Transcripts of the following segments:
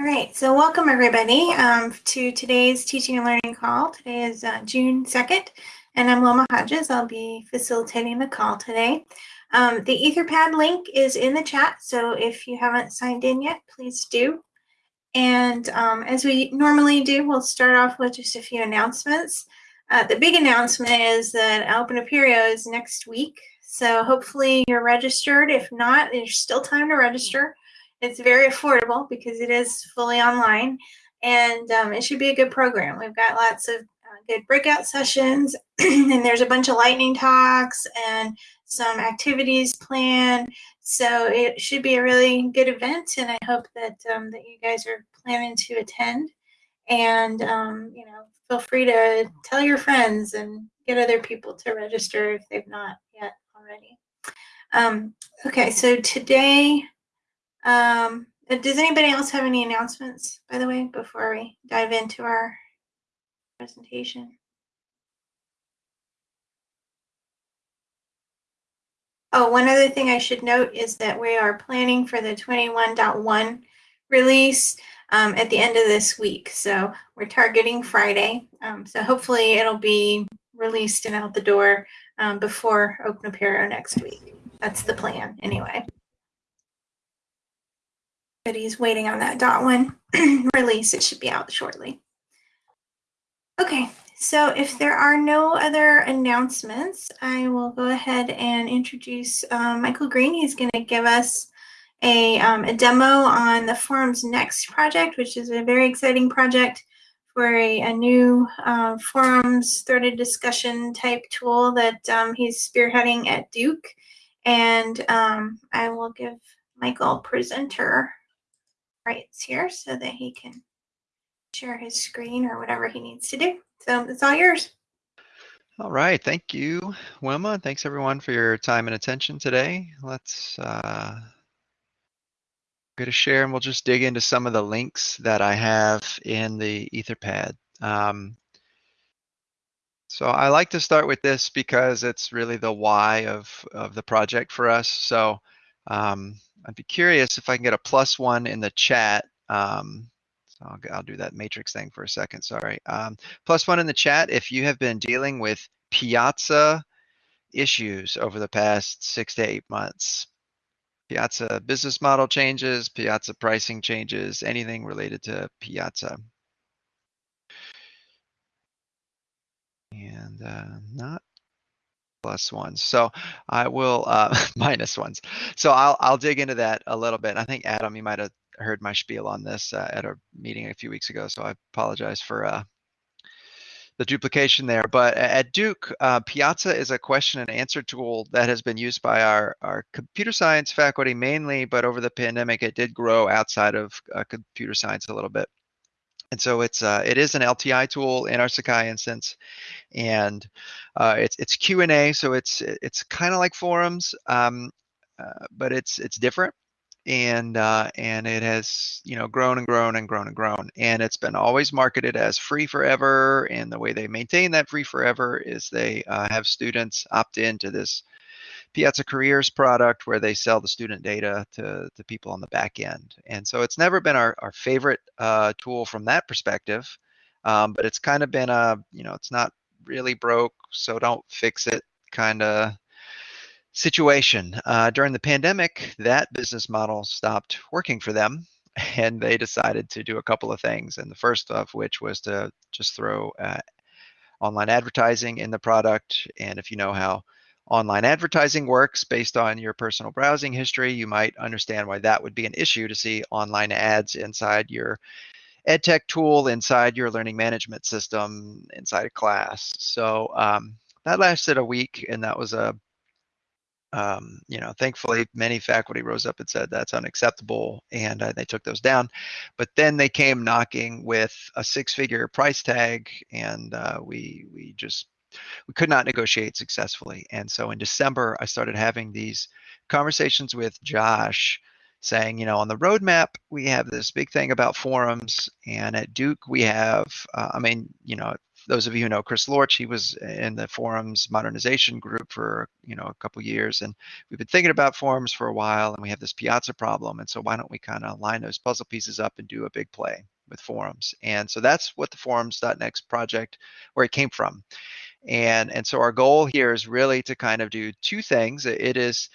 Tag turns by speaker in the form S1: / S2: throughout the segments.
S1: All right, so welcome everybody um, to today's teaching and learning call. Today is uh, June 2nd, and I'm Wilma Hodges. I'll be facilitating the call today. Um, the Etherpad link is in the chat, so if you haven't signed in yet, please do. And um, as we normally do, we'll start off with just a few announcements. Uh, the big announcement is that Open Apereo is next week, so hopefully you're registered. If not, there's still time to register. It's very affordable because it is fully online and um, it should be a good program. We've got lots of uh, good breakout sessions and there's a bunch of lightning talks and some activities planned. So it should be a really good event and I hope that, um, that you guys are planning to attend and um, you know feel free to tell your friends and get other people to register if they've not yet already. Um, okay, so today um, uh, does anybody else have any announcements, by the way, before we dive into our presentation? Oh, one other thing I should note is that we are planning for the 21.1 release um, at the end of this week. So we're targeting Friday. Um, so hopefully it'll be released and out the door um, before Apereo next week. That's the plan anyway but he's waiting on that dot one release. It should be out shortly. Okay, so if there are no other announcements, I will go ahead and introduce um, Michael Green. He's going to give us a, um, a demo on the Forums Next project, which is a very exciting project for a, a new uh, forums threaded discussion type tool that um, he's spearheading at Duke. And um, I will give Michael presenter rights here so that he can share his screen or whatever he needs to do. So it's all yours.
S2: All right, thank you, Wilma. Thanks everyone for your time and attention today. Let's uh, go to share and we'll just dig into some of the links that I have in the Etherpad. Um, so I like to start with this because it's really the why of, of the project for us. So um, I'd be curious if I can get a plus one in the chat. Um, so I'll, I'll, do that matrix thing for a second, sorry. Um, plus one in the chat if you have been dealing with Piazza issues over the past six to eight months. Piazza business model changes, Piazza pricing changes, anything related to Piazza. And uh, not plus ones. So I will uh, minus ones. So I'll I'll dig into that a little bit. I think Adam, you might have heard my spiel on this uh, at a meeting a few weeks ago. So I apologize for uh, the duplication there. But at Duke, uh, Piazza is a question and answer tool that has been used by our our computer science faculty mainly, but over the pandemic it did grow outside of uh, computer science a little bit. And so it's uh, it is an LTI tool in our Sakai instance, and uh, it's it's Q and A, so it's it's kind of like forums, um, uh, but it's it's different, and uh, and it has you know grown and grown and grown and grown, and it's been always marketed as free forever. And the way they maintain that free forever is they uh, have students opt into this Piazza Careers product where they sell the student data to, to people on the back end. And so it's never been our, our favorite uh, tool from that perspective, um, but it's kind of been a, you know, it's not really broke, so don't fix it kind of situation. Uh, during the pandemic, that business model stopped working for them and they decided to do a couple of things. And the first of which was to just throw uh, online advertising in the product. And if you know how online advertising works based on your personal browsing history, you might understand why that would be an issue to see online ads inside your EdTech tool, inside your learning management system, inside a class. So um, that lasted a week, and that was a um, you know, thankfully, many faculty rose up and said that's unacceptable, and uh, they took those down. But then they came knocking with a six-figure price tag, and uh, we we just we could not negotiate successfully. And so in December, I started having these conversations with Josh saying, you know, on the roadmap, we have this big thing about forums. And at Duke, we have, uh, I mean, you know, those of you who know Chris Lorch, he was in the forums modernization group for you know a couple years, and we've been thinking about forums for a while, and we have this Piazza problem, and so why don't we kind of line those puzzle pieces up and do a big play with forums? And so that's what the forums.next project, where it came from, and and so our goal here is really to kind of do two things. It is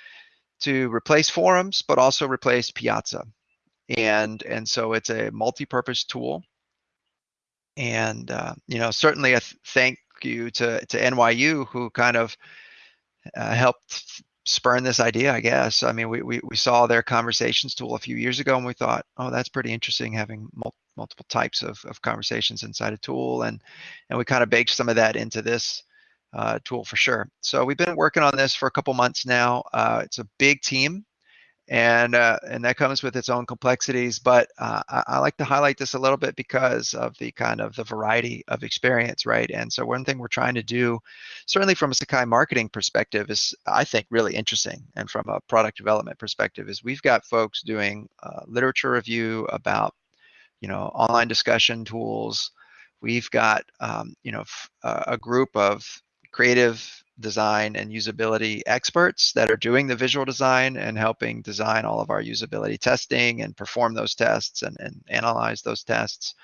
S2: to replace forums, but also replace Piazza, and and so it's a multi-purpose tool and uh, you know certainly a th- thank you to to NYU who kind of uh, helped spurn this idea I guess. I mean we, we we saw their conversations tool a few years ago and we thought oh that's pretty interesting having mul- multiple types of, of conversations inside a tool and and we kind of baked some of that into this uh, tool for sure. So we've been working on this for a couple months now. Uh, it's a big team and uh, and that comes with its own complexities. But uh, I, I, like to highlight this a little bit because of the kind of the variety of experience, right? And so one thing we're trying to do, certainly from a Sakai marketing perspective, is I think really interesting, and from a product development perspective, is we've got folks doing uh, literature review about you know online discussion tools. We've got um, you know a group of creative design and usability experts that are doing the visual design and helping design all of our usability testing and perform those tests and, and analyze those tests.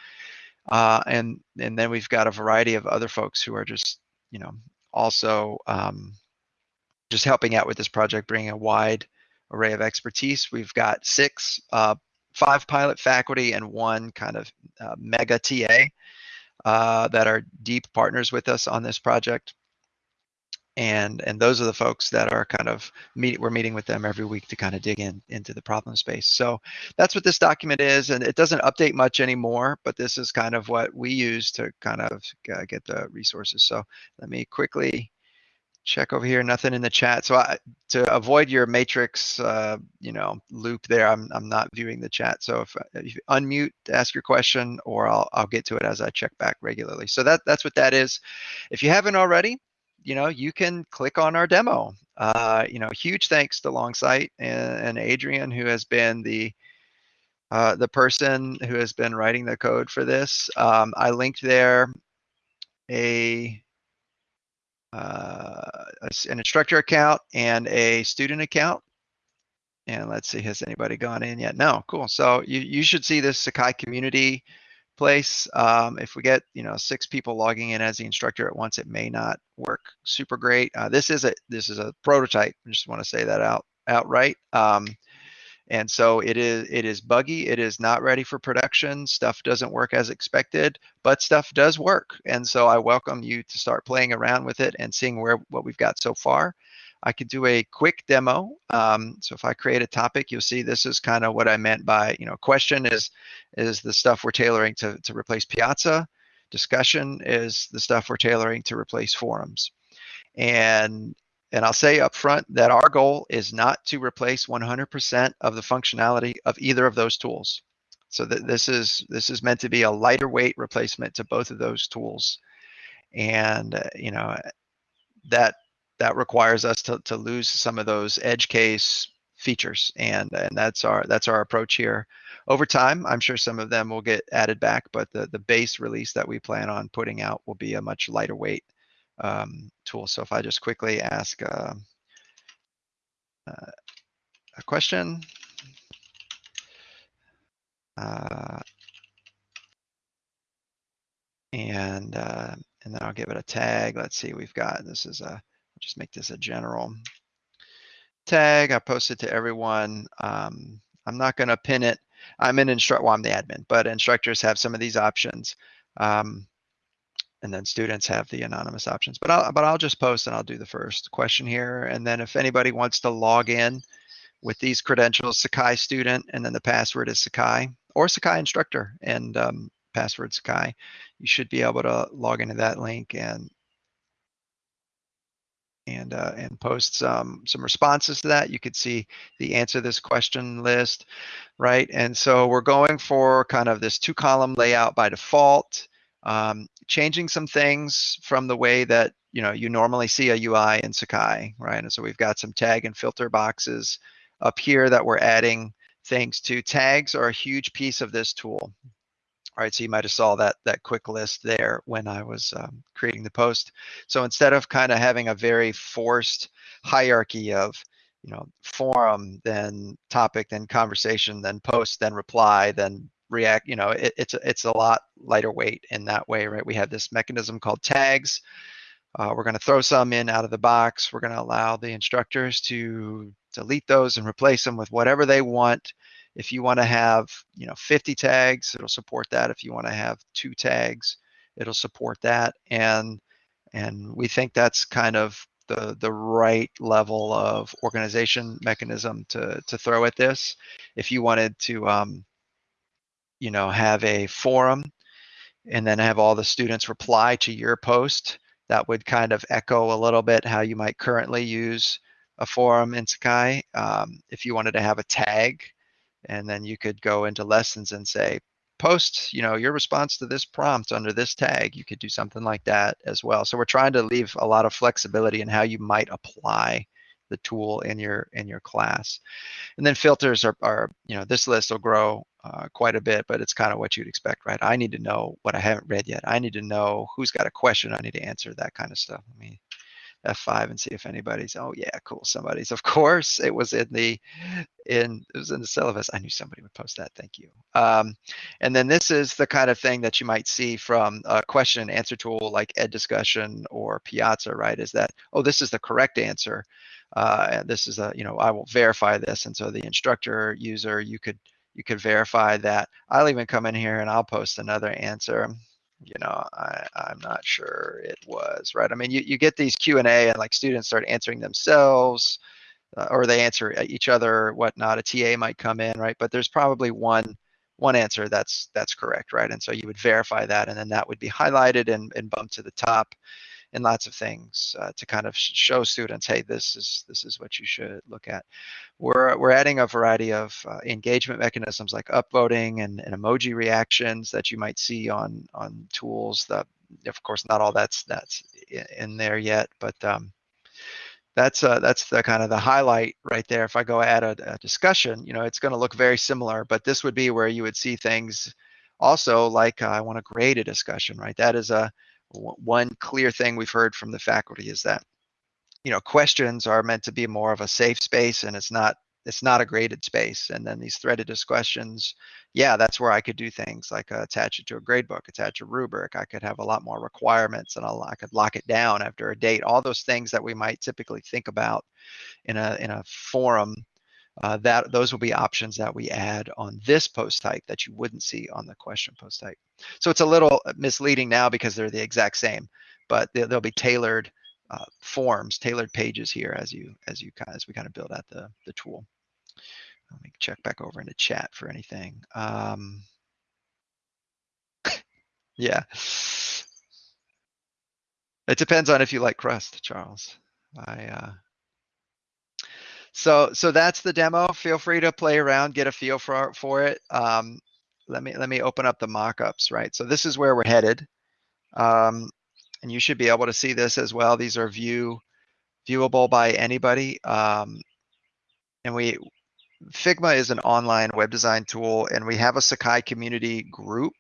S2: Uh, and and then we've got a variety of other folks who are just you know also um, just helping out with this project, bringing a wide array of expertise. We've got six, uh, five pilot faculty and one kind of uh, mega TA uh, that are deep partners with us on this project and and those are the folks that are kind of meet we're meeting with them every week to kind of dig in into the problem space. So that's what this document is and it doesn't update much anymore but this is kind of what we use to kind of get the resources. So let me quickly check over here nothing in the chat. So I, to avoid your matrix uh, you know loop there I'm, I'm not viewing the chat. So if, if you unmute ask your question or I'll, I'll get to it as I check back regularly. So that that's what that is. If you haven't already you know, you can click on our demo. Uh, you know, huge thanks to Longsight and, and Adrian, who has been the uh, the person who has been writing the code for this. Um, I linked there a, uh, an instructor account and a student account. And let's see, has anybody gone in yet? No, cool. So you, you should see this Sakai community place. Um, if we get you know six people logging in as the instructor at once, it may not work super great. Uh, this is a this is a prototype. I just want to say that out outright. Um, and so it is it is buggy. It is not ready for production. Stuff doesn't work as expected, but stuff does work. And so I welcome you to start playing around with it and seeing where what we've got so far. I could do a quick demo. Um, so if I create a topic, you'll see this is kind of what I meant by, you know, question is is the stuff we're tailoring to, to replace Piazza. Discussion is the stuff we're tailoring to replace forums. And and I'll say up front that our goal is not to replace 100% of the functionality of either of those tools. So that this is this is meant to be a lighter weight replacement to both of those tools. And uh, you know that that requires us to, to lose some of those edge case features and and that's our that's our approach here. Over time i'm sure some of them will get added back but the the base release that we plan on putting out will be a much lighter weight um, tool. So if i just quickly ask uh, uh, a question. Uh, and uh, and then I'll give it a tag. Let's see, we've got, this is a just make this a general tag. I post it to everyone. Um, I'm not going to pin it. I'm an instructor. Well, I'm the admin, but instructors have some of these options. Um, and then students have the anonymous options. But I'll but I'll just post and I'll do the first question here. And then if anybody wants to log in with these credentials, Sakai student, and then the password is Sakai or Sakai instructor and um, password Sakai, you should be able to log into that link and and uh, and post some some responses to that. You could see the answer this question list, right? And so we're going for kind of this two column layout by default, um, changing some things from the way that you know you normally see a UI in Sakai, right? And so we've got some tag and filter boxes up here that we're adding things to. Tags are a huge piece of this tool. All right, so you might have saw that that quick list there when I was um, creating the post. So instead of kind of having a very forced hierarchy of, you know, forum, then topic, then conversation, then post, then reply, then react, you know, it, it's it's a lot lighter weight in that way, right? We have this mechanism called tags. Uh, we're going to throw some in out of the box. We're going to allow the instructors to delete those and replace them with whatever they want. If you want to have, you know, 50 tags, it'll support that. If you want to have two tags, it'll support that. And and we think that's kind of the the right level of organization mechanism to to throw at this. If you wanted to, um, you know, have a forum and then have all the students reply to your post, that would kind of echo a little bit how you might currently use a forum in Sakai. Um, if you wanted to have a tag, and then you could go into lessons and say, post, you know, your response to this prompt under this tag. You could do something like that as well. So we're trying to leave a lot of flexibility in how you might apply the tool in your in your class. And then filters are, are you know, this list will grow uh, quite a bit, but it's kind of what you'd expect, right? I need to know what I haven't read yet. I need to know who's got a question I need to answer, that kind of stuff. Let me F5 and see if anybody's, oh yeah, cool, somebody's. Of course, it was in the, in, it was in the syllabus. I knew somebody would post that, thank you. Um, and then this is the kind of thing that you might see from a question and answer tool like Ed Discussion or Piazza, right? Is that, oh, this is the correct answer. Uh, this is a, you know, I will verify this. And so the instructor user, you could, you could verify that. I'll even come in here and I'll post another answer you know I, i'm not sure it was right? I mean you, you get these q and a and like students start answering themselves uh, or they answer each other whatnot. A ta might come in right? But there's probably one one answer that's that's correct right? And so you would verify that and then that would be highlighted and, and bumped to the top and lots of things uh, to kind of show students, hey, this is this is what you should look at. We're we're adding a variety of uh, engagement mechanisms like upvoting and, and emoji reactions that you might see on on tools. That of course not all that's that's in there yet, but um, that's uh, that's the kind of the highlight right there. If I go add a, a discussion, you know, it's going to look very similar, but this would be where you would see things also like uh, I want to grade a discussion, right? That is a one clear thing we've heard from the faculty is that you know questions are meant to be more of a safe space and it's not it's not a graded space. And then these threaded questions yeah that's where i could do things like uh, attach it to a grade book attach a rubric. I could have a lot more requirements and I'll, i could lock it down after a date. All those things that we might typically think about in a in a forum uh, that those will be options that we add on this post type that you wouldn't see on the question post type. So it's a little misleading now because they're the exact same, but they'll be tailored uh, forms, tailored pages here as you as you as we kind of build out the the tool. Let me check back over into chat for anything. Um, yeah, it depends on if you like crust, Charles. I uh, so so that's the demo. Feel free to play around, get a feel for for it. Um, let me let me open up the mockups. Right. So this is where we're headed, um, and you should be able to see this as well. These are view viewable by anybody. Um, and we Figma is an online web design tool, and we have a Sakai community group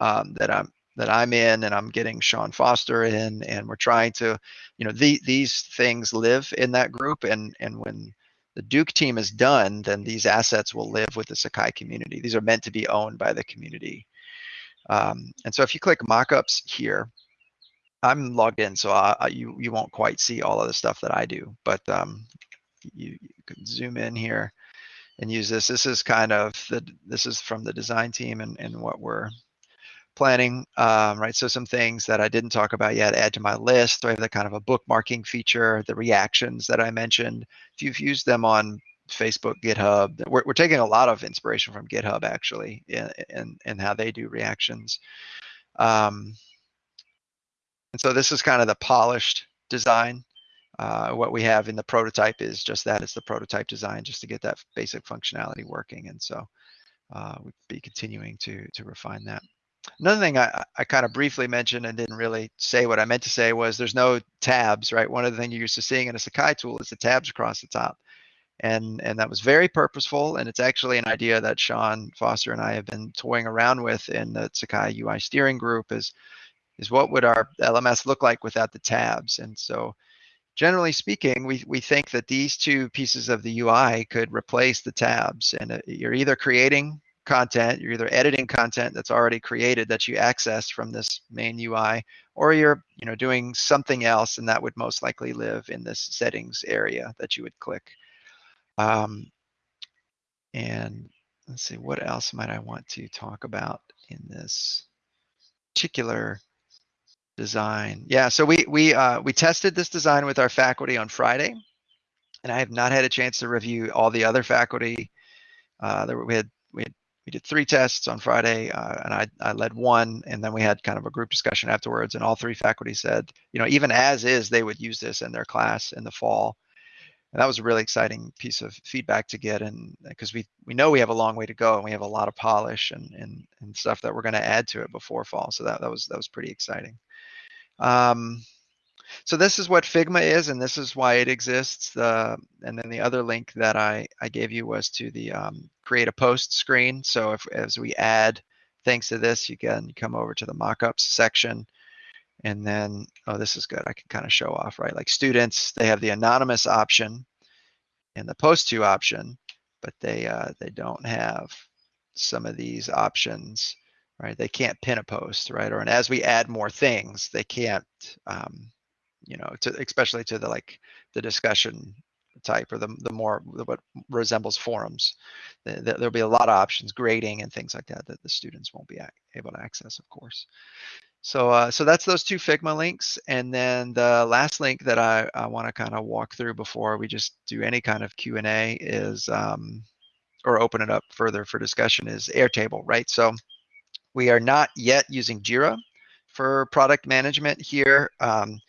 S2: um, that I'm that I'm in and I'm getting Sean Foster in and we're trying to, you know, the, these things live in that group and and when the Duke team is done, then these assets will live with the Sakai community. These are meant to be owned by the community. Um, and so if you click mockups here, I'm logged in, so I, you you won't quite see all of the stuff that I do, but um, you, you can zoom in here and use this. This is kind of the this is from the design team and, and what we're planning, um, right? So some things that I didn't talk about yet, add to my list. I have the kind of a bookmarking feature, the reactions that I mentioned. If you've used them on Facebook, GitHub, we're, we're taking a lot of inspiration from GitHub actually in, in how they do reactions. Um, and so this is kind of the polished design. Uh, what we have in the prototype is just that, it's the prototype design just to get that basic functionality working. And so uh, we'd be continuing to, to refine that. Another thing I, I kind of briefly mentioned and didn't really say what I meant to say was there's no tabs, right? One of the things you're used to seeing in a Sakai tool is the tabs across the top. And, and that was very purposeful. And it's actually an idea that Sean Foster and I have been toying around with in the Sakai UI steering group is, is what would our LMS look like without the tabs? And so generally speaking, we, we think that these two pieces of the UI could replace the tabs. And uh, you're either creating content, you're either editing content that's already created that you access from this main UI, or you're you know doing something else, and that would most likely live in this settings area that you would click. Um, and let's see, what else might I want to talk about in this particular design? Yeah, so we we uh, we tested this design with our faculty on Friday, and I have not had a chance to review all the other faculty. Uh, there, we had we had we did three tests on Friday, uh, and I, I led one, and then we had kind of a group discussion afterwards. And all three faculty said, you know, even as is, they would use this in their class in the fall. And that was a really exciting piece of feedback to get, and because we we know we have a long way to go, and we have a lot of polish and and, and stuff that we're going to add to it before fall. So that that was that was pretty exciting. Um, so this is what Figma is, and this is why it exists. The and then the other link that I I gave you was to the um, create a post screen. So if as we add things to this, you can come over to the mockups section, and then oh this is good. I can kind of show off right. Like students, they have the anonymous option and the post to option, but they uh, they don't have some of these options right? They can't pin a post, right? Or and as we add more things, they can't um, you know, to especially to the like the discussion type or the the more what resembles forums. The, the, there'll be a lot of options, grading and things like that that the students won't be able to access, of course. So uh, so that's those two Figma links, and then the last link that I, I want to kind of walk through before we just do any kind of Q and A is um, or open it up further for discussion is Airtable, right? So we are not yet using Jira for product management here. Um,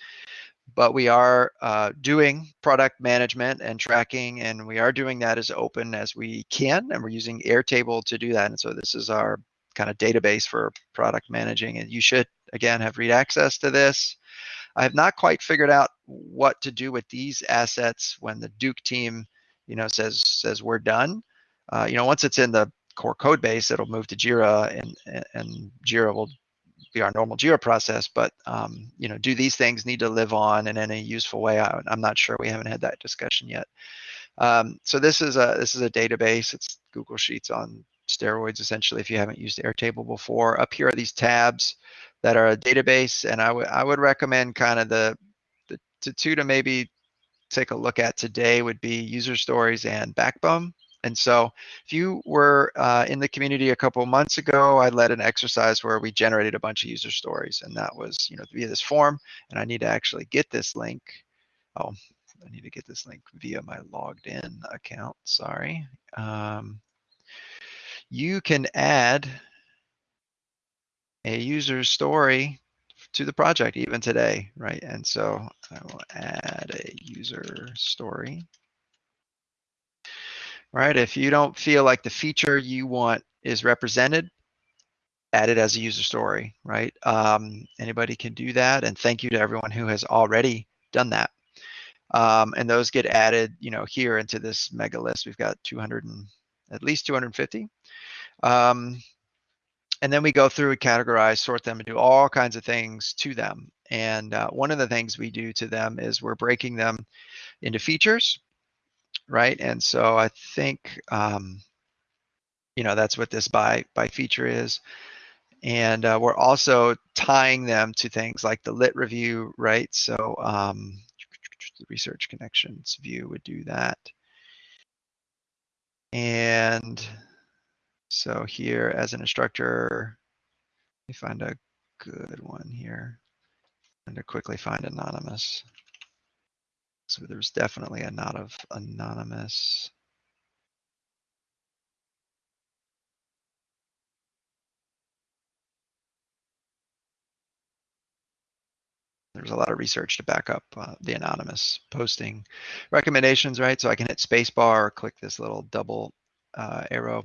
S2: but we are uh, doing product management and tracking, and we are doing that as open as we can, and we're using Airtable to do that. And so this is our kind of database for product managing, and you should again have read access to this. I have not quite figured out what to do with these assets when the Duke team, you know, says says we're done. Uh, you know, once it's in the core code base, it'll move to Jira, and and Jira will be our normal Jira process, but um, you know, do these things need to live on in any useful way? I, am not sure. We haven't had that discussion yet. Um, so this is a this is a database. It's Google Sheets on steroids, essentially. If you haven't used Airtable before, up here are these tabs that are a database, and I would I would recommend kind of the, the two to maybe take a look at today would be user stories and Backbone. And so if you were uh, in the community a couple months ago, I led an exercise where we generated a bunch of user stories and that was, you know, via this form. And I need to actually get this link. Oh, I need to get this link via my logged in account. Sorry. Um, you can add a user story to the project even today, right? And so I will add a user story right? If you don't feel like the feature you want is represented, add it as a user story, right? Um, anybody can do that. And thank you to everyone who has already done that. Um, and those get added, you know, here into this mega list. We've got 200 and at least 250. Um, and then we go through and categorize, sort them, and do all kinds of things to them. And uh, one of the things we do to them is we're breaking them into features right? And so I think, um, you know, that's what this by by feature is. And uh, we're also tying them to things like the lit review, right? So um, the research connections view would do that. And so here as an instructor, let me find a good one here. And to quickly find anonymous. So there's definitely a lot of anonymous. There's a lot of research to back up uh, the anonymous posting recommendations, right? So I can hit spacebar, or click this little double uh, arrow,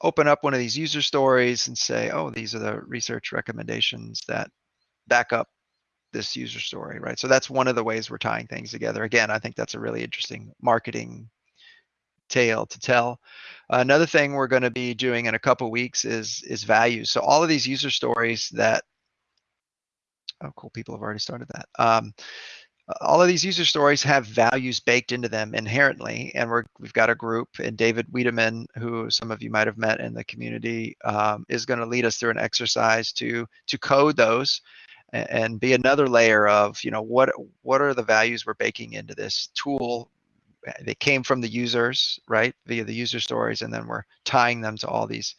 S2: open up one of these user stories and say, oh, these are the research recommendations that back up this user story, right? So that's one of the ways we're tying things together. Again, I think that's a really interesting marketing tale to tell. Another thing we're going to be doing in a couple weeks is is values. So all of these user stories that oh cool people have already started that. Um, all of these user stories have values baked into them inherently, and we're we've got a group, and David Wiedemann, who some of you might have met in the community, um, is going to lead us through an exercise to to code those and be another layer of you know what what are the values we're baking into this tool? They came from the users right via the user stories and then we're tying them to all these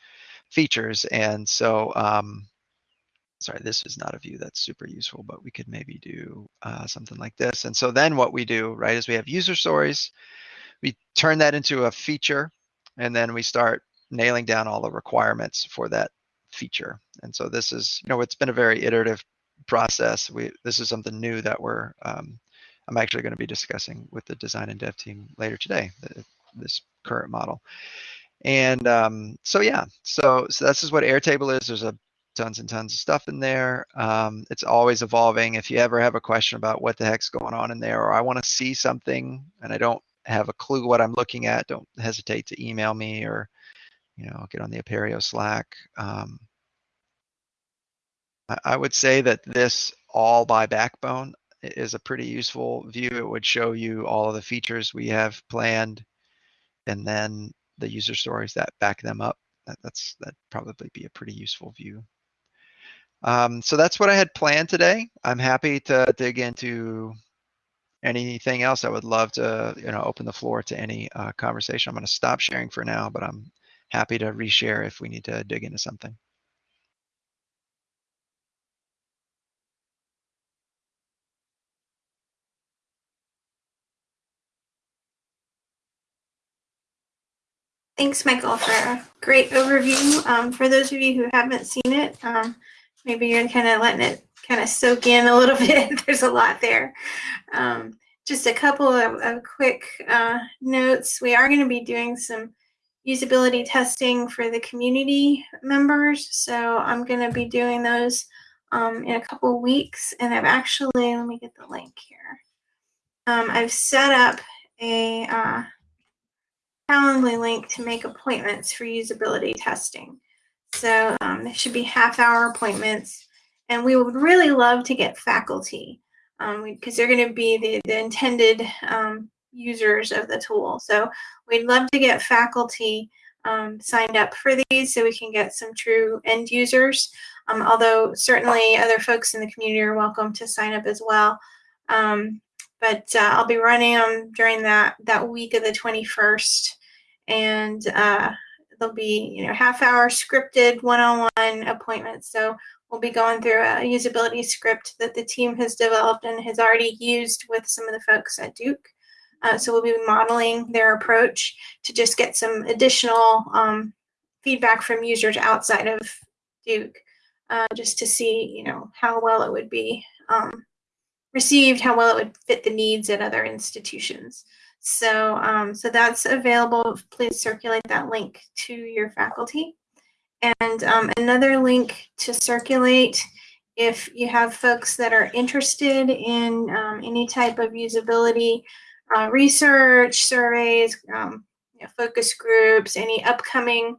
S2: features. And so um, sorry this is not a view that's super useful but we could maybe do uh, something like this. And so then what we do right is we have user stories. We turn that into a feature and then we start nailing down all the requirements for that feature. And so this is you know it's been a very iterative process. We this is something new that we're um, I'm actually going to be discussing with the design and dev team later today. This current model, and um, so yeah, so so this is what Airtable is. There's a tons and tons of stuff in there. Um, it's always evolving. If you ever have a question about what the heck's going on in there, or I want to see something and I don't have a clue what I'm looking at, don't hesitate to email me or you know get on the Apereo Slack. Um, I would say that this all by backbone is a pretty useful view. It would show you all of the features we have planned and then the user stories that back them up. That, that's that'd probably be a pretty useful view. Um, so that's what I had planned today. I'm happy to dig into anything else. I would love to you know open the floor to any uh, conversation. I'm going to stop sharing for now, but I'm happy to reshare if we need to dig into something.
S1: Thanks, Michael, for a great overview. Um, for those of you who haven't seen it, um, maybe you're kind of letting it kind of soak in a little bit. There's a lot there. Um, just a couple of, of quick uh, notes. We are going to be doing some usability testing for the community members. So I'm going to be doing those um, in a couple weeks. And I've actually, let me get the link here. Um, I've set up a uh, Calendly link to make appointments for usability testing. So um, should be half hour appointments. And we would really love to get faculty because um, they're going to be the, the intended um, users of the tool. So we'd love to get faculty um, signed up for these so we can get some true end users. Um, although certainly other folks in the community are welcome to sign up as well. Um, but uh, I'll be running them during that, that week of the 21st and uh, there'll be you know half hour scripted one-on-one appointments. So we'll be going through a usability script that the team has developed and has already used with some of the folks at Duke. Uh, so we'll be modeling their approach to just get some additional um, feedback from users outside of Duke, uh, just to see you know how well it would be um, received, how well it would fit the needs at other institutions. So, um, so that's available. Please circulate that link to your faculty. And um, another link to circulate if you have folks that are interested in um, any type of usability uh, research, surveys, um, you know, focus groups, any upcoming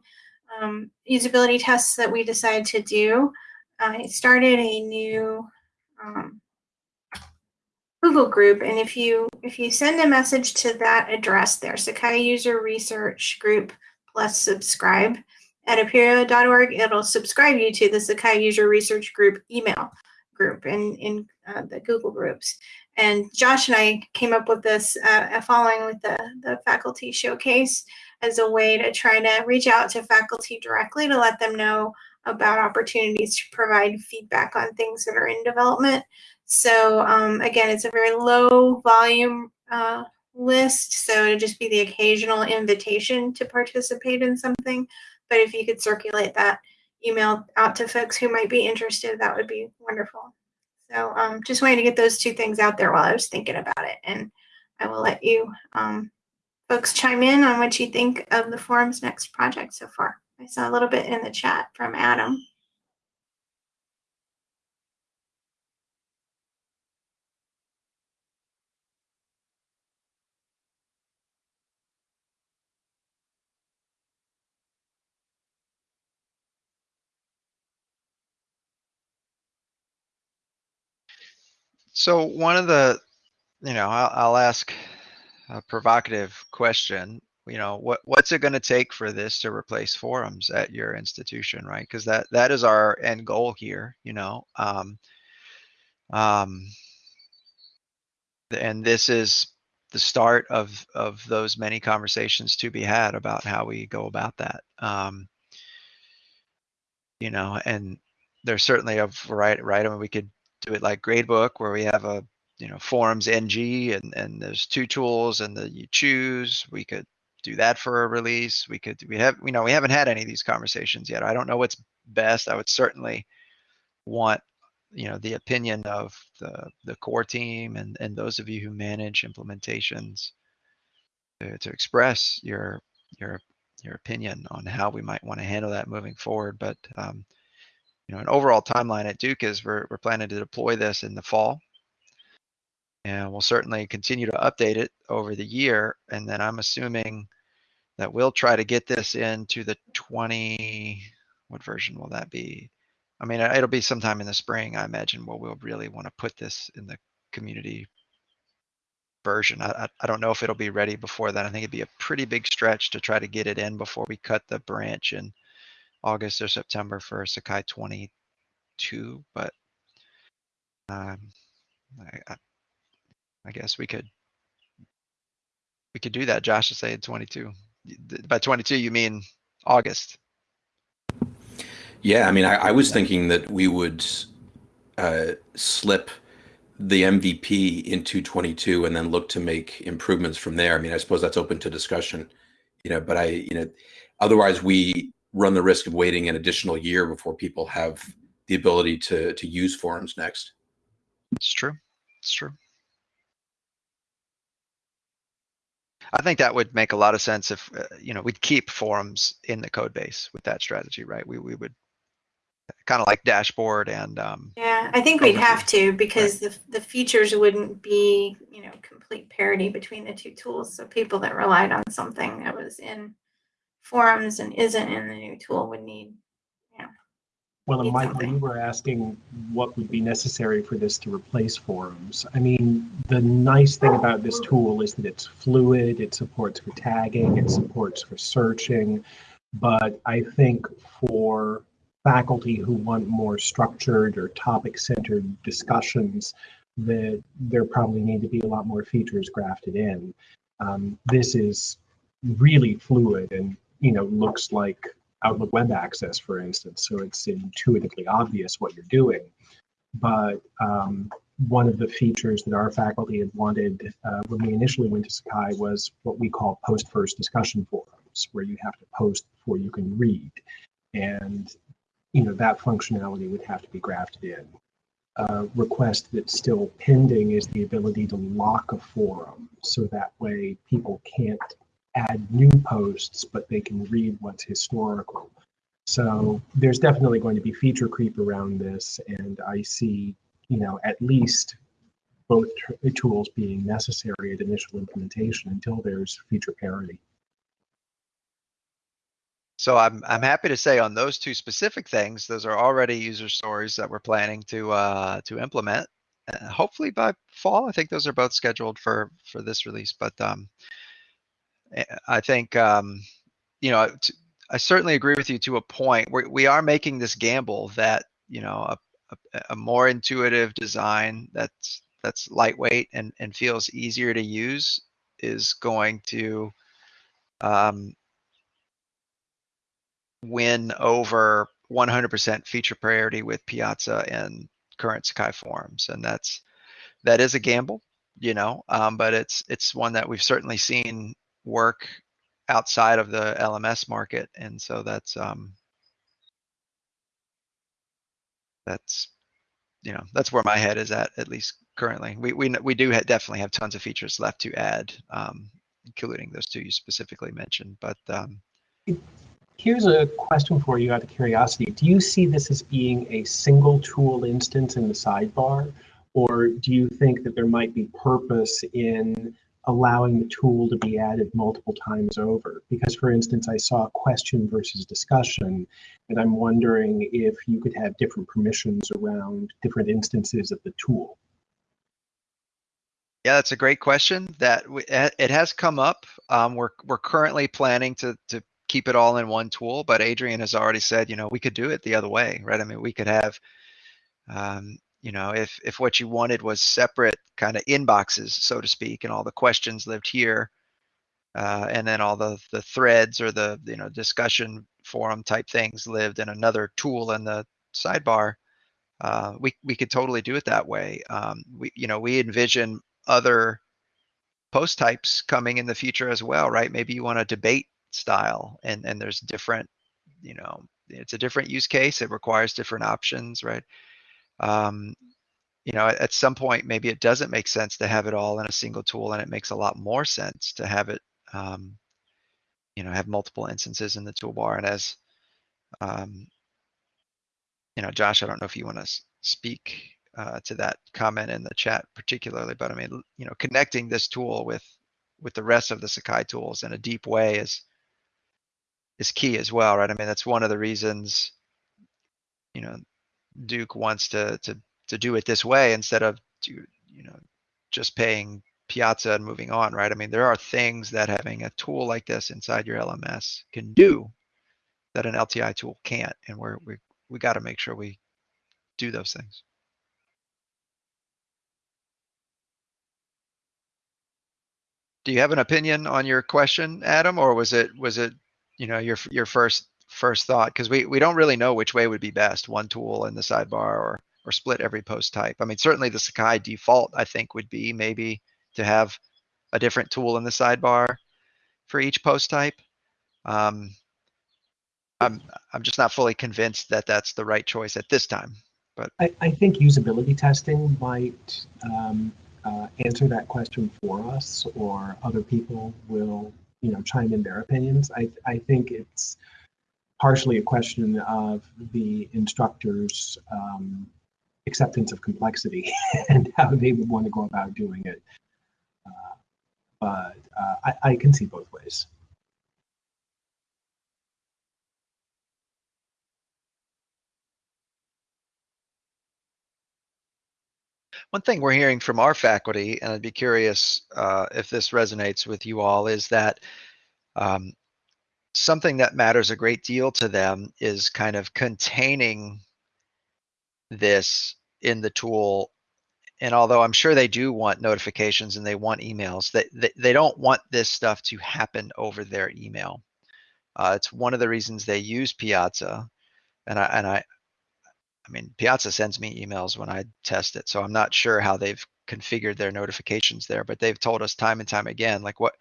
S1: um, usability tests that we decide to do. I started a new um, Google group. And if you if you send a message to that address there, Sakai User Research Group plus subscribe at apereo.org, it'll subscribe you to the Sakai User Research Group email group in, in uh, the Google groups. And Josh and I came up with this uh, following with the, the faculty showcase as a way to try to reach out to faculty directly to let them know about opportunities to provide feedback on things that are in development. So um, again, it's a very low volume uh, list, so it'd just be the occasional invitation to participate in something. But if you could circulate that email out to folks who might be interested, that would be wonderful. So um, just wanted to get those two things out there while I was thinking about it. And I will let you um, folks chime in on what you think of the forum's next project so far. I saw a little bit in the chat from Adam.
S2: So one of the, you know, I'll, I'll ask a provocative question. You know, what what's it going to take for this to replace forums at your institution, right? Because that that is our end goal here. You know, um, um, and this is the start of of those many conversations to be had about how we go about that. Um, you know, and there's certainly a variety, right? I mean, we could do it like gradebook where we have a you know forums ng and and there's two tools and the you choose. We could do that for a release. We could we have you know we haven't had any of these conversations yet. I don't know what's best. I would certainly want you know the opinion of the the core team and and those of you who manage implementations to, to express your your your opinion on how we might want to handle that moving forward. But um, know an overall timeline at duke is we're, we're planning to deploy this in the fall and we'll certainly continue to update it over the year and then i'm assuming that we'll try to get this into the 20 what version will that be I mean, it'll be sometime in the spring, I imagine, where we'll really want to put this in the community version. I, I, don't know if it'll be ready before that. I think it'd be a pretty big stretch to try to get it in before we cut the branch in August or September for Sakai 22. But um, I, I, guess we could we could do that. Josh is saying 22. By 22, you mean August?
S3: Yeah, I mean, I, I was thinking that we would uh, slip the MVP into 22 and then look to make improvements from there. I mean, I suppose that's open to discussion, you know, but I, you know, otherwise we run the risk of waiting an additional year before people have the ability to to use forums next.
S2: It's true. It's true. I think that would make a lot of sense if uh, you know we'd keep forums in the code base with that strategy, right? We we would kind of like dashboard and um,
S1: yeah i think we'd have to because right. the, the features wouldn't be you know complete parity between the two tools so people that relied on something that was in forums and isn't in the new tool would need yeah
S4: well and michael something. you were asking what would be necessary for this to replace forums i mean the nice thing about this tool is that it's fluid it supports for tagging it supports for searching but i think for faculty who want more structured or topic centered discussions that there probably need to be a lot more features grafted in. Um, this is really fluid and you know looks like Outlook Web Access, for instance, so it's intuitively obvious what you're doing. But um, one of the features that our faculty had wanted uh, when we initially went to Sakai was what we call post first discussion forums, where you have to post before you can read. And you know, that functionality would have to be grafted in. A request that's still pending is the ability to lock a forum so that way people can't add new posts, but they can read what's historical. So there's definitely going to be feature creep around this, and I see, you know, at least both tools being necessary at initial implementation until there's feature parity.
S2: So I'm I'm happy to say on those two specific things, those are already user stories that we're planning to uh, to implement. Uh, hopefully by fall. I think those are both scheduled for for this release. But um, I think um, you know I certainly agree with you to a point. We we are making this gamble that you know a, a, a more intuitive design that's that's lightweight and and feels easier to use is going to um, win over 100% feature parity with Piazza and current Sakai forms, and that's that is a gamble, you know, um, but it's it's one that we've certainly seen work outside of the LMS market, and so that's um, that's you know that's where my head is at at least currently. We we we do ha definitely have tons of features left to add, um, including those two you specifically mentioned, but um,
S4: Here's a question for you out of curiosity. Do you see this as being a single tool instance in the sidebar? Or do you think that there might be purpose in allowing the tool to be added multiple times over? Because for instance, I saw question versus discussion, and I'm wondering if you could have different permissions around different instances of the tool.
S2: Yeah, that's a great question. That it has come up. Um, we're we're currently planning to to keep it all in one tool, but Adrian has already said, you know, we could do it the other way, right? I mean, we could have, um, you know, if if what you wanted was separate kind of inboxes, so to speak, and all the questions lived here, uh, and then all the the threads or the you know discussion forum type things lived in another tool in the sidebar. Uh, we we could totally do it that way. Um, we you know we envision other post types coming in the future as well, right? Maybe you want a debate style and, and there's different, you know, it's a different use case. It requires different options, right? Um, you know, at, some point, maybe it doesn't make sense to have it all in a single tool and it makes a lot more sense to have it, um, you know, have multiple instances in the toolbar. And as, um, you know, Josh, I don't know if you want to speak uh, to that comment in the chat particularly, but I mean, you know, connecting this tool with with the rest of the Sakai tools in a deep way is is key as well, right? I mean, that's one of the reasons, you know, Duke wants to to to do it this way instead of to, you know just paying Piazza and moving on, right? I mean, there are things that having a tool like this inside your LMS can do that an LTI tool can't, and we're we we got to make sure we do those things. Do you have an opinion on your question, Adam, or was it was it you know your your first first thought? Because we we don't really know which way would be best, one tool in the sidebar or or split every post type. I mean, certainly the Sakai default I think would be maybe to have a different tool in the sidebar for each post type. Um, I'm I'm just not fully convinced that that's the right choice at this time. But
S4: I, I think usability testing might um, uh, answer that question for us, or other people will, you know, chime in their opinions. I, I think it's partially a question of the instructor's um, acceptance of complexity and how they would want to go about doing it. Uh, but uh, I, I can see both ways.
S2: One thing we're hearing from our faculty, and I'd be curious uh, if this resonates with you all, is that um, something that matters a great deal to them is kind of containing this in the tool. And although I'm sure they do want notifications and they want emails, they, they, they don't want this stuff to happen over their email. Uh, it's one of the reasons they use Piazza. And I, and I, I mean, Piazza sends me emails when I test it, so I'm not sure how they've configured their notifications there, but they've told us time and time again, like what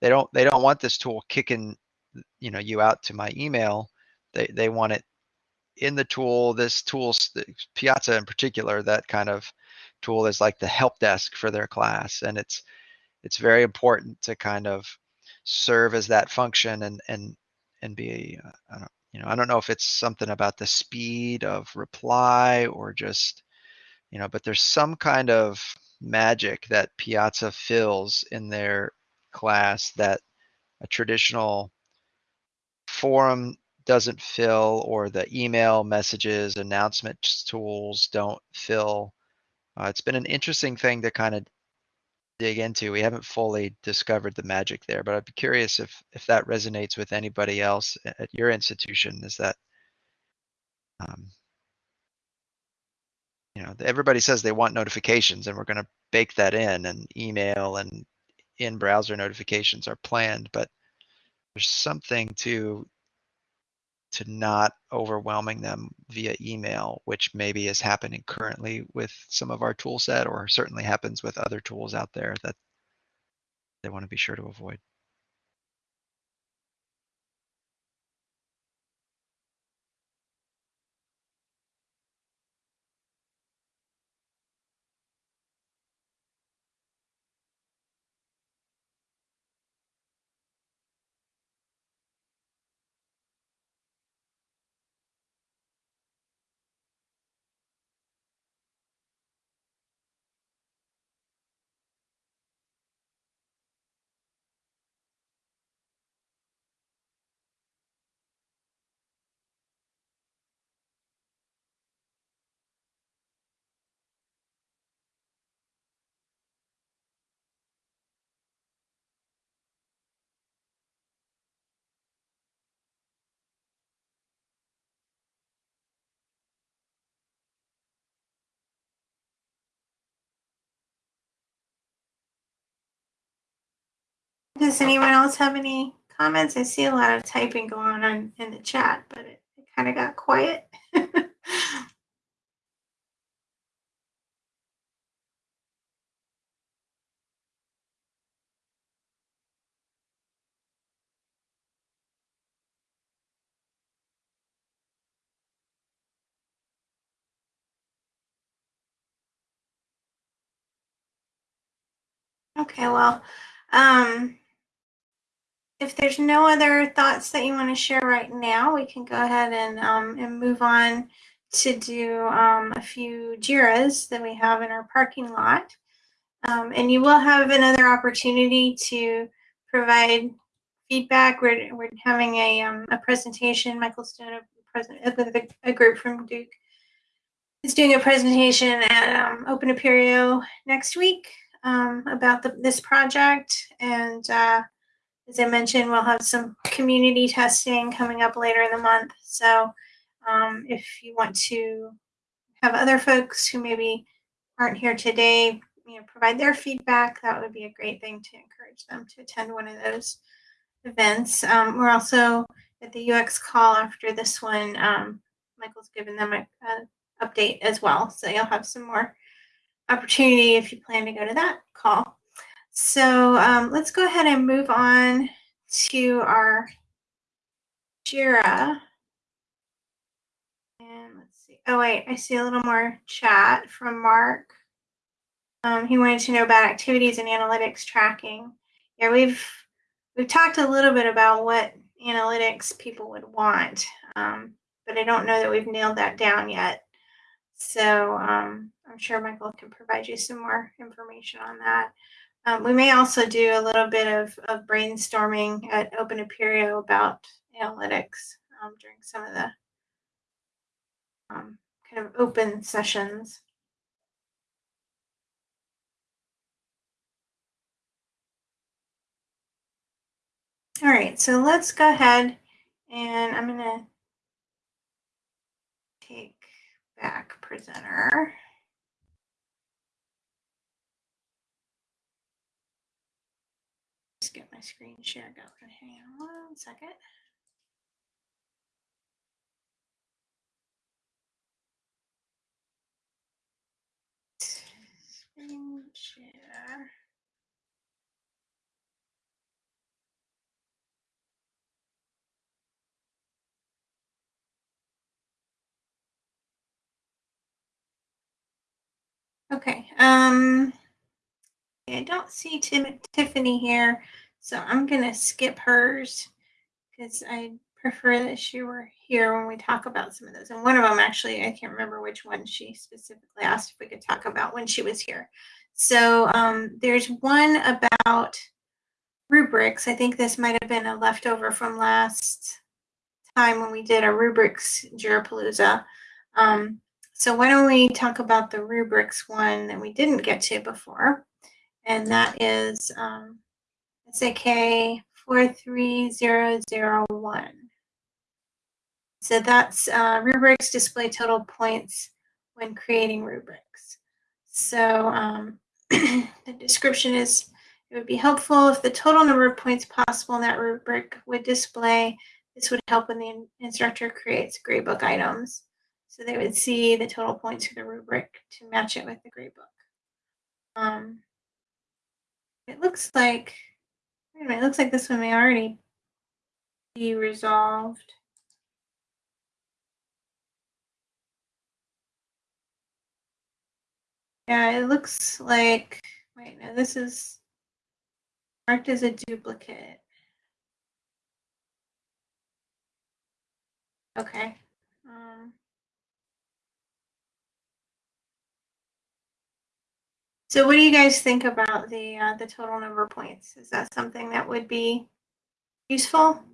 S2: they don't they don't want this tool kicking, you know, you out to my email. They they want it in the tool. This tool, Piazza in particular, that kind of tool is like the help desk for their class, and it's it's very important to kind of serve as that function and and and be uh, I don't you know, I don't know if it's something about the speed of reply or just, you know, but there's some kind of magic that Piazza fills in their class that a traditional forum doesn't fill or the email messages announcements tools don't fill. Uh, it's been an interesting thing to kind of dig into. We haven't fully discovered the magic there, but I'd be curious if if that resonates with anybody else at your institution. Is that um, you know everybody says they want notifications, and we're going to bake that in, and email and in browser notifications are planned, but there's something to to not overwhelming them via email, which maybe is happening currently with some of our tool set or certainly happens with other tools out there that they want to be sure to avoid.
S1: Does anyone else have any comments? I see a lot of typing going on in the chat, but it, it kind of got quiet. Okay, well, um, if there's no other thoughts that you want to share right now, we can go ahead and, um, and move on to do um, a few JIRAs that we have in our parking lot. Um, and you will have another opportunity to provide feedback. We're, we're having a, um, a presentation, Michael Stone, a, a, group from Duke, is doing a presentation at um, Open Apereo next week um, about the, this project. And uh, as I mentioned, we'll have some community testing coming up later in the month. So um, if you want to have other folks who maybe aren't here today, you know, provide their feedback, that would be a great thing to encourage them to attend one of those events. Um, we're also at the UX call after this one. Um, Michael's given them a, a update as well, so you'll have some more opportunity if you plan to go to that call. So um, let's go ahead and move on to our JIRA. And let's see. Oh, wait, I see a little more chat from Mark. Um, he wanted to know about activities and analytics tracking. Yeah, we've we've talked a little bit about what analytics people would want, um, but I don't know that we've nailed that down yet. So um, I'm sure Michael can provide you some more information on that. Um, we may also do a little bit of, of brainstorming at Open Apereo about analytics um, during some of the um, kind of open sessions. All right, so let's go ahead and I'm going to take back presenter. Get my screen share going. Hang on one second. Screen share. Okay. Um, I don't see Tim, Tiffany here, so I'm going to skip hers because I prefer that she were here when we talk about some of those. And one of them, actually, I can't remember which one she specifically asked if we could talk about when she was here. So um, there's one about rubrics. I think this might have been a leftover from last time when we did a rubrics Jirapalooza. Um, so why don't we talk about the rubrics one that we didn't get to before, and that is um, SAK 43001. So that's uh, rubrics display total points when creating rubrics. So um, the description is, it would be helpful if the total number of points possible in that rubric would display. This would help when the instructor creates gradebook items. So they would see the total points for the rubric to match it with the gradebook. Um, it looks like, wait a minute, it looks like this one may already be resolved. Yeah, it looks like, wait, no, this is marked as a duplicate. Okay. Um, So what do you guys think about the uh, the total number of points? Is that something that would be useful?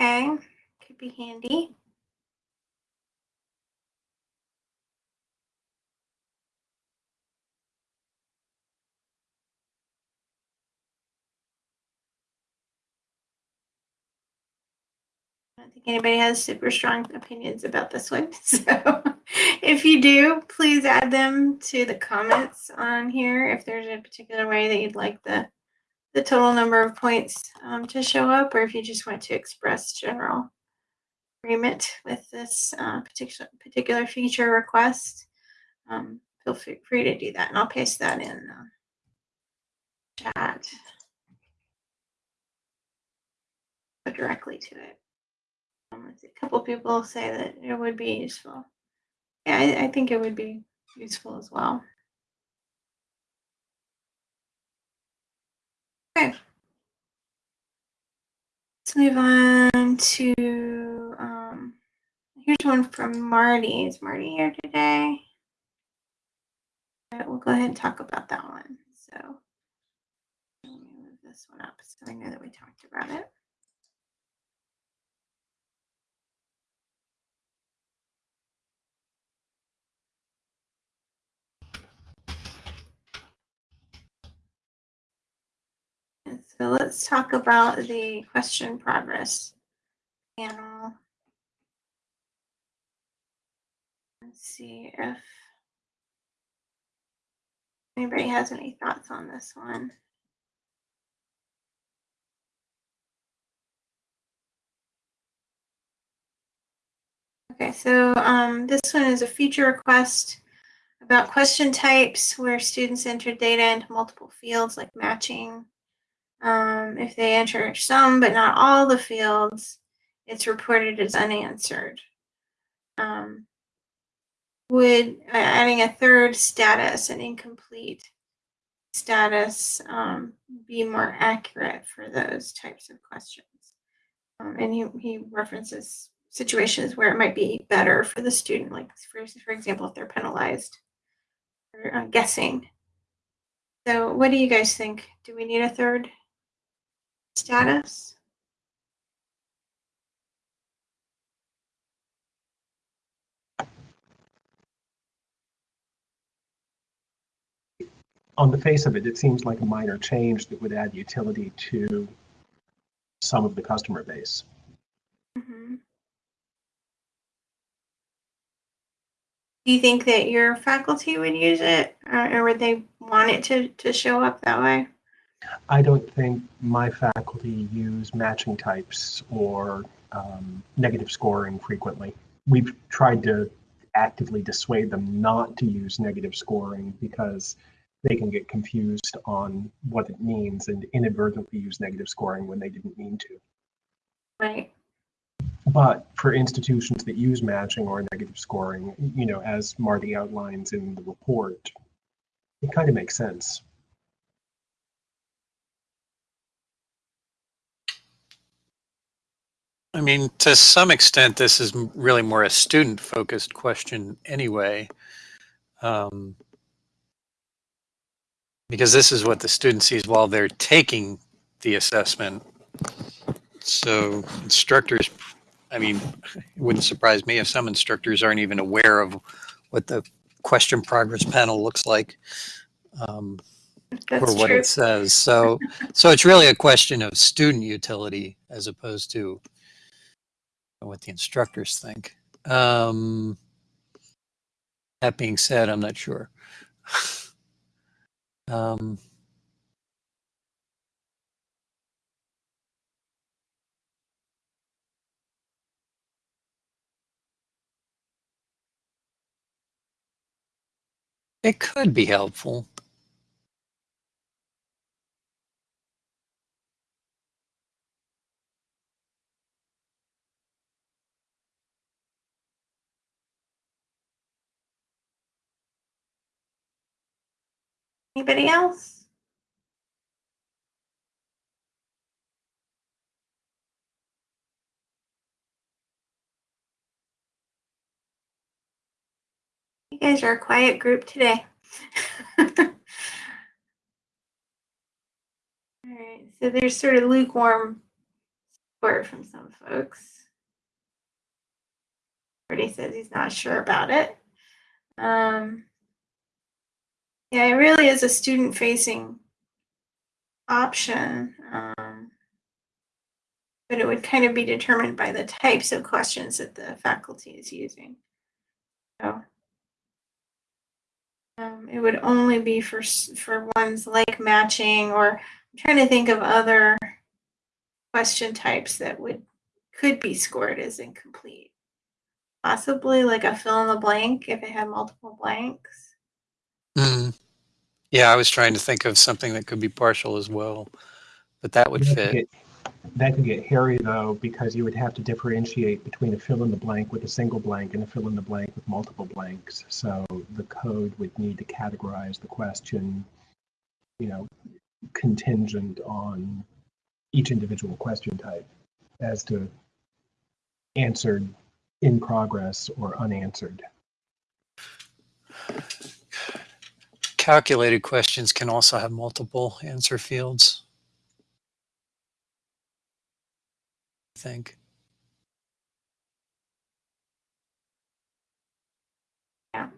S1: Okay, could be handy. Don't think anybody has super strong opinions about this one. So if you do, please add them to the comments on here if there's a particular way that you'd like the the total number of points um, to show up, or if you just want to express general agreement with this uh, particular particular feature request, um, feel free to do that, and I'll paste that in uh, chat directly to it. Um, a couple people say that it would be useful. Yeah, I, I think it would be useful as well. Okay. Let's move on to, um, here's one from Marty. Is Marty here today? All right, we'll go ahead and talk about that one. So let me move this one up so I know that we talked about it. So let's talk about the question progress panel. Let's see if anybody has any thoughts on this one. Okay, so um, this one is a feature request about question types where students enter data into multiple fields like matching. Um, if they enter some but not all the fields, it's reported as unanswered. Um, would adding a third status, an incomplete status, um, be more accurate for those types of questions? Um, and he, he references situations where it might be better for the student, like for, for example, if they're penalized for uh, guessing. So what do you guys think? Do we need a third status?
S4: On the face of it, it seems like a minor change that would add utility to some of the customer base.
S1: Mhm. Do you think that your faculty would use it or, or would they want it to, to show up that way?
S4: I don't think my faculty use matching types or um, negative scoring frequently. We've tried to actively dissuade them not to use negative scoring because they can get confused on what it means and inadvertently use negative scoring when they didn't mean to.
S1: Right.
S4: But for institutions that use matching or negative scoring, you know, as Marty outlines in the report, it kind of makes sense.
S5: I mean, to some extent, this is really more a student focused question anyway. Um, because this is what the student sees while they're taking the assessment. So instructors, I mean, it wouldn't surprise me if some instructors aren't even aware of what the question progress panel looks like. Um, or what
S1: true.
S5: it says. So, so it's really a question of student utility as opposed to what the instructors think. Um, that being said, I'm not sure. um, it could be helpful.
S1: Anybody else? You guys are a quiet group today. All right, so there's sort of lukewarm support from some folks. Already says he's not sure about it. Um, yeah, it really is a student facing option. Um, but it would kind of be determined by the types of questions that the faculty is using. So um, it would only be for for ones like matching, or I'm trying to think of other question types that would could be scored as incomplete. Possibly like a fill in the blank if it had multiple blanks.
S5: Mm. Yeah, I was trying to think of something that could be partial as well, but that would
S4: That could
S5: fit.
S4: get- That could get hairy though, because you would have to differentiate between a fill in the blank with a single blank and a fill in the blank with multiple blanks. So the code would need to categorize the question, you know, contingent on each individual question type as to answered in progress or unanswered.
S5: Calculated questions can also have multiple answer fields. I think.
S1: Um,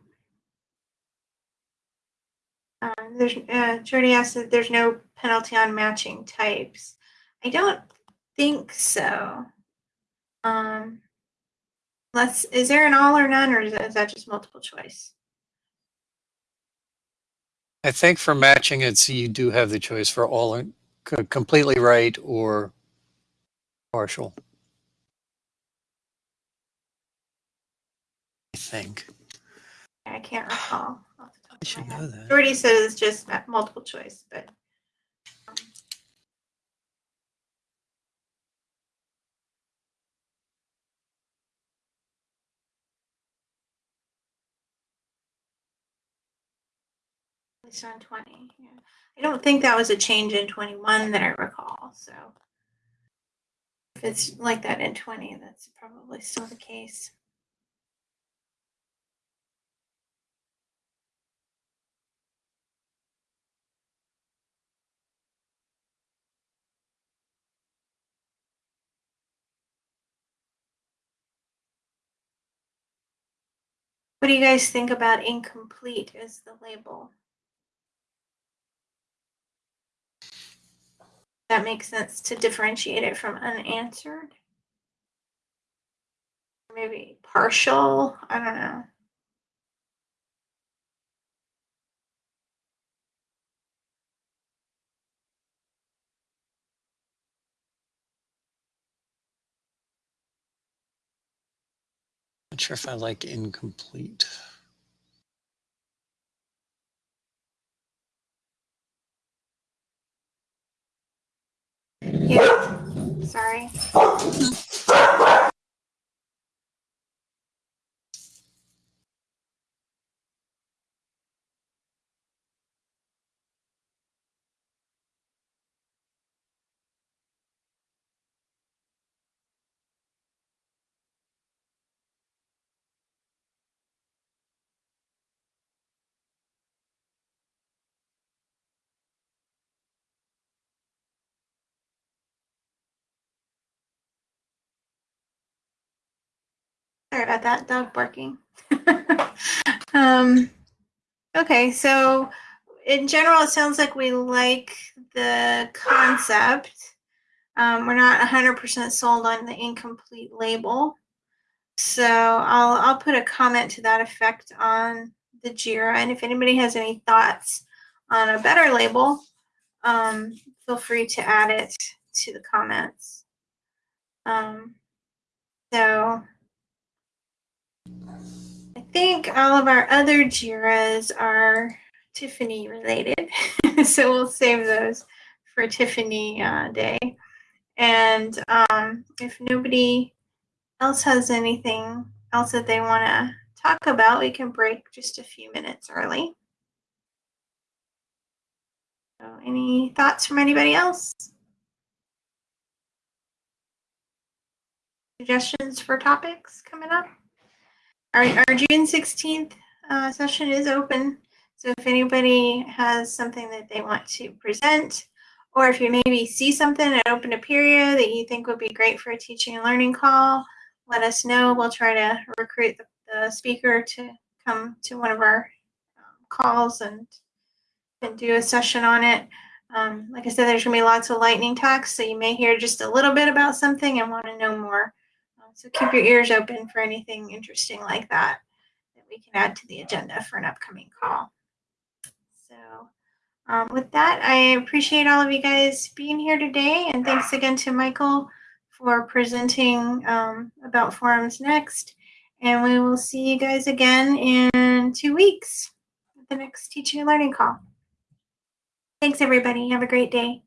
S1: there's uh, Jody asked that there's no penalty on matching types. I don't think so. Um, let's. Is there an all or none, or is is that just multiple choice?
S5: I think for matching, it's you do have the choice for all completely right or partial. I think.
S1: I can't recall. off the top
S5: I should know that.
S1: Jordy says just multiple choice, but least on twenty. Yeah, I don't think that was a change in twenty-one that I recall. So if it's like that in twenty, that's probably still the case. What do you guys think about incomplete as the label? That makes sense to differentiate it from unanswered? Maybe partial? I don't know.
S5: Not sure if I like incomplete.
S1: Yeah, sorry. Sorry about that, dog barking. um, okay, so in general, it sounds like we like the concept. Um, we're not 100% sold on the incomplete label. So I'll, I'll put a comment to that effect on the JIRA. And if anybody has any thoughts on a better label, um, feel free to add it to the comments. Um, so I think all of our other JIRAs are Tiffany related. so we'll save those for Tiffany uh, Day. And um, if nobody else has anything else that they want to talk about, we can break just a few minutes early. So any thoughts from anybody else? Suggestions for topics coming up? Our, our June 16th uh, session is open. So if anybody has something that they want to present, or if you maybe see something at Open Apereo that you think would be great for a teaching and learning call, let us know. We'll try to recruit the, the speaker to come to one of our um, calls and and do a session on it. Um, like I said, there's gonna be lots of lightning talks, so you may hear just a little bit about something and want to know more. So keep your ears open for anything interesting like that that we can add to the agenda for an upcoming call. So um, with that, I appreciate all of you guys being here today, and thanks again to Michael for presenting um, about forums next. And we will see you guys again in two weeks at the next teaching and learning call. Thanks, everybody. Have a great day.